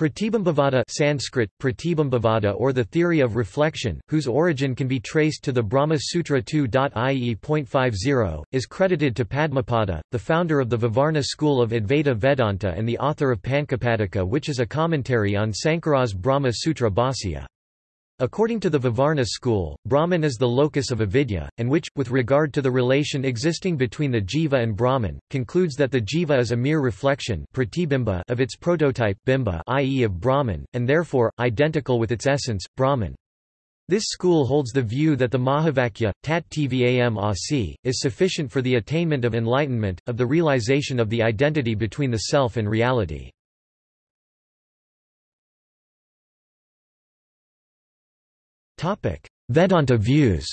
Pratibimbavada Sanskrit, Pratibimbavada or the theory of reflection, whose origin can be traced to the Brahma Sutra 2.ie.50, is credited to Padmapada, the founder of the Vivarana school of Advaita Vedanta and the author of Pancapadika which is a commentary on Sankara's Brahma Sutra Bhāsya. According to the Vivarana school, Brahman is the locus of avidya, and which, with regard to the relation existing between the jiva and Brahman, concludes that the jiva is a mere reflection of its prototype bimba i.e. of Brahman, and therefore, identical with its essence, Brahman. This school holds the view that the Mahavakya, tat tvam asi, is sufficient for the attainment of enlightenment, of the realization of the identity between the self and reality. Vedanta views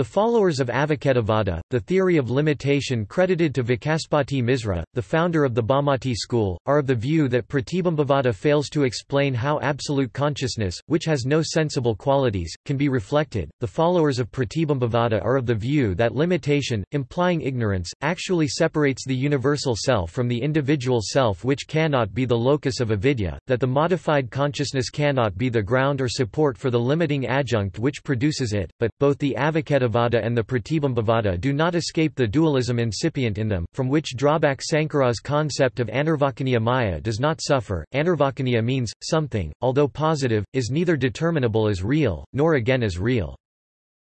The followers of Avacchedavada, the theory of limitation credited to Vachaspati Misra, the founder of the Bhamati school, are of the view that Pratibimbavada fails to explain how absolute consciousness, which has no sensible qualities, can be reflected. The followers of Pratibimbavada are of the view that limitation, implying ignorance, actually separates the universal self from the individual self which cannot be the locus of avidya, that the modified consciousness cannot be the ground or support for the limiting adjunct which produces it, but, both the Avacchedavada Theravada and the Pratibimbavada do not escape the dualism incipient in them, from which drawback Sankara's concept of Anirvacaniya Maya does not suffer. Anirvacaniya means, something, although positive, is neither determinable as real, nor again as real.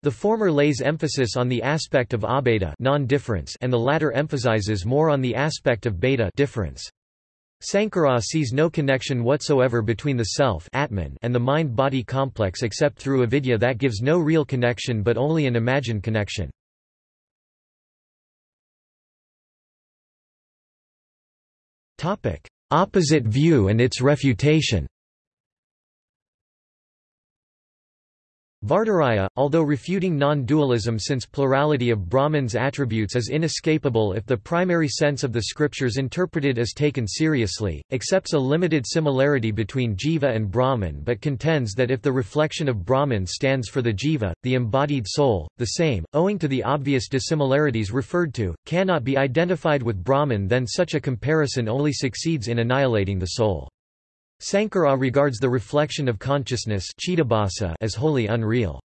The former lays emphasis on the aspect of abheda non-difference and the latter emphasizes more on the aspect of bheda difference. Sankara sees no connection whatsoever between the self Atman and the mind-body complex except through avidya that gives no real connection but only an imagined connection. Opposite view and its refutation Vardaraya, although refuting non-dualism since plurality of Brahman's attributes is inescapable if the primary sense of the scriptures interpreted is taken seriously, accepts a limited similarity between jiva and Brahman but contends that if the reflection of Brahman stands for the jiva, the embodied soul, the same, owing to the obvious dissimilarities referred to, cannot be identified with Brahman then such a comparison only succeeds in annihilating the soul. Sankara regards the reflection of consciousness as wholly unreal.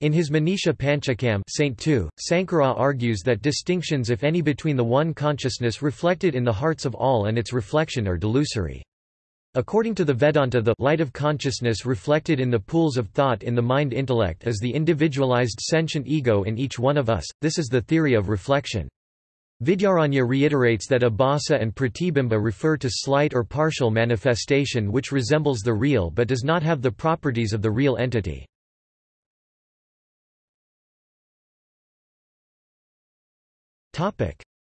In his Manisha Panchakam Saint 2, Sankara argues that distinctions if any between the one consciousness reflected in the hearts of all and its reflection are delusory. According to the Vedanta the light of consciousness reflected in the pools of thought in the mind-intellect is the individualized sentient ego in each one of us, this is the theory of reflection. Vidyaranya reiterates that abhasa and pratibimba refer to slight or partial manifestation which resembles the real but does not have the properties of the real entity.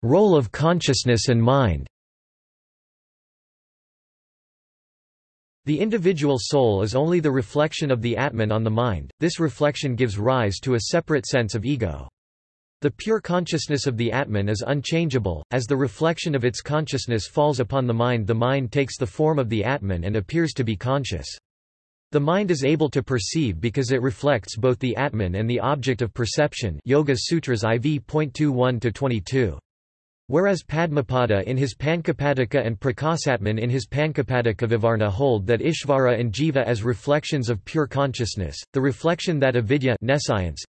Role of consciousness and mind The individual soul is only the reflection of the Atman on the mind, this reflection gives rise to a separate sense of ego. The pure consciousness of the Atman is unchangeable, as the reflection of its consciousness falls upon the mind the mind takes the form of the Atman and appears to be conscious. The mind is able to perceive because it reflects both the Atman and the object of perception Yoga Sutras IV.21-22. Whereas Padmapada in his Pancapadika and Prakasatman in his Pancapadika Vivarana hold that Ishvara and Jiva as reflections of pure consciousness, the reflection that avidya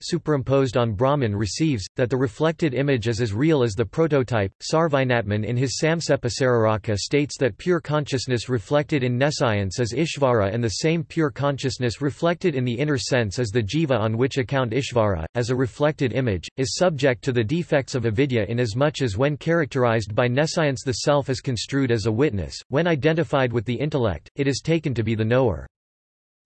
superimposed on Brahman receives, that the reflected image is as real as the prototype. Sarvajnatman in his Samksepasariraka states that pure consciousness reflected in nescience is Ishvara and the same pure consciousness reflected in the inner sense as the Jiva on which account Ishvara, as a reflected image, is subject to the defects of avidya inasmuch as when characterized by nescience the self is construed as a witness, when identified with the intellect, it is taken to be the knower.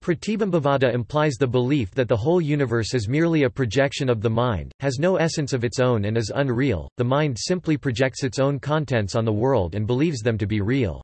Pratibimbavada implies the belief that the whole universe is merely a projection of the mind, has no essence of its own and is unreal, the mind simply projects its own contents on the world and believes them to be real.